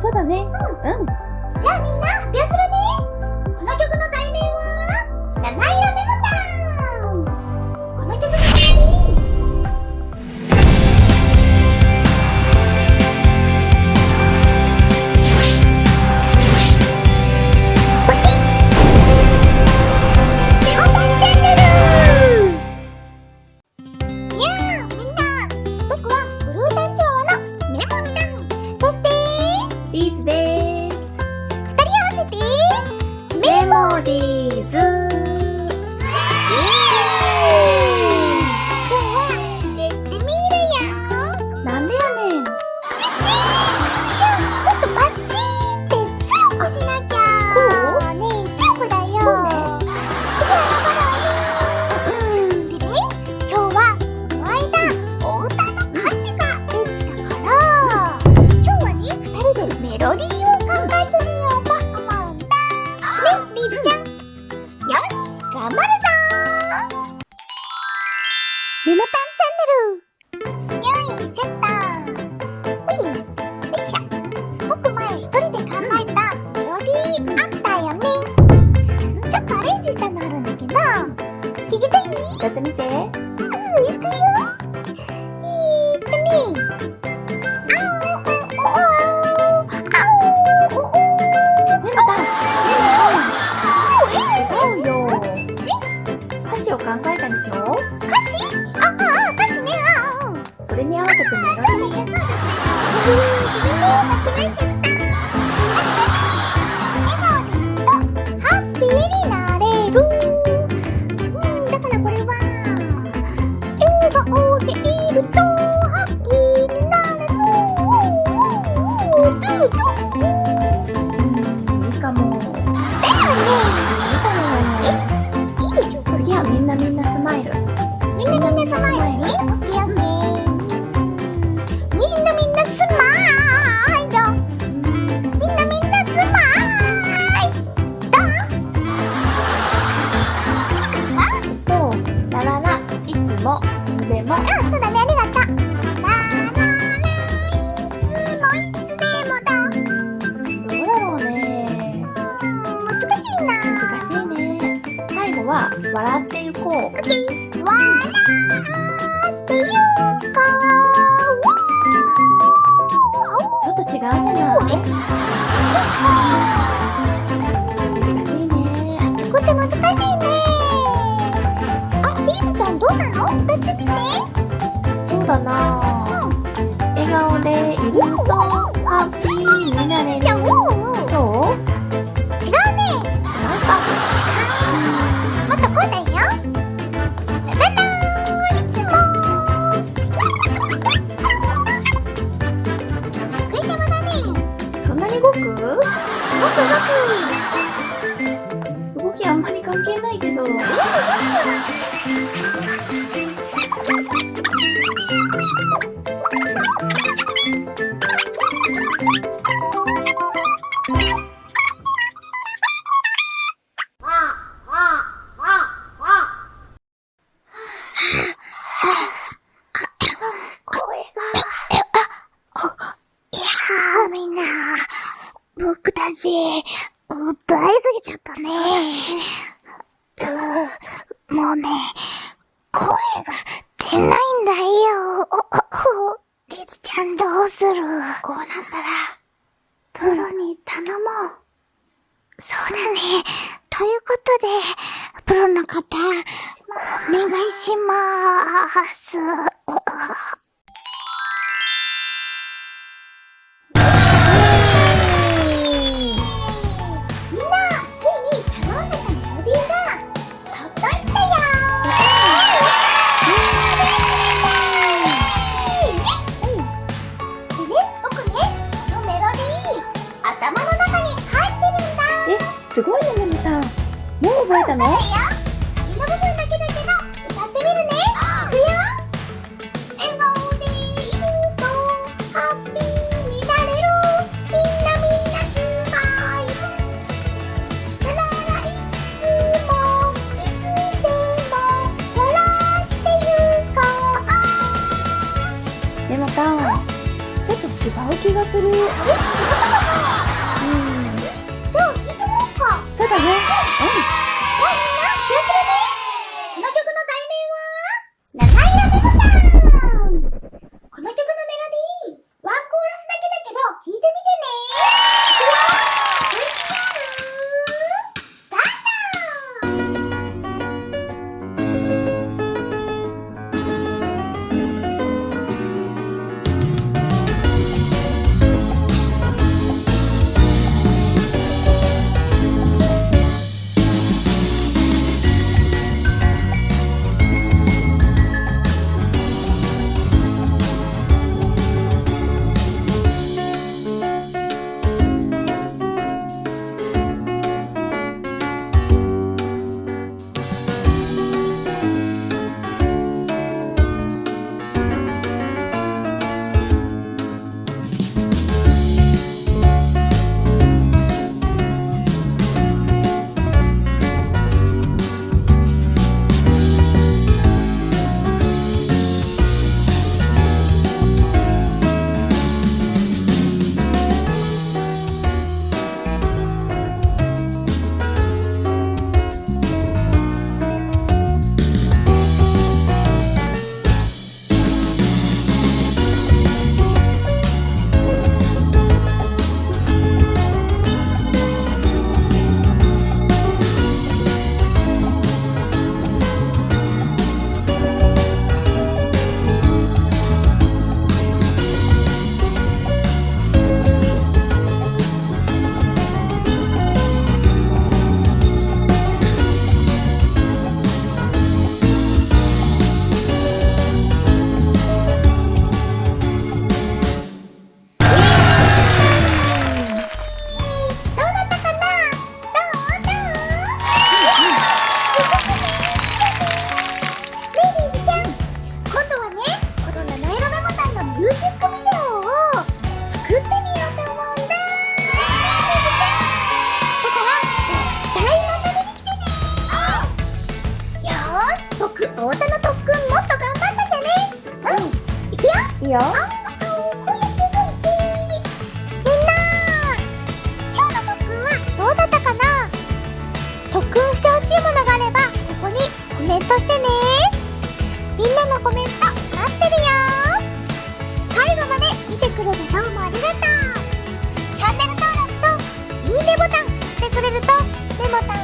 そうだね。うん。うん。じゃあみんな発表するねこの曲の題名は？七色です。二人合わせて。メモリーズ。ってみて。は「笑ってゆこう」笑ってゆこうちょっと違うじゃない。難しいねこって難しいね。あ、ビーズちゃんどうなの？歌ってみて。そうだな笑顔でいるとハッピーになれる。よ。歌いすぎちゃったね。うもうね、声が出ないんだよ。リズちゃんどうするこうなったら、プロに頼もう。そうだね。ということで、プロの方、お願いしまーす。でまたちょっと違う気がする。え違ったかなうん。じゃあ聞いてもらおうか。そうだね。うん。よ。みんな今日の特訓はどうだったかな？特訓してほしいものがあればここにコメントしてね。みんなのコメント待ってるよ。最後まで見てくれてどうもありがとう。チャンネル登録といいねボタン押してくれるとメモタン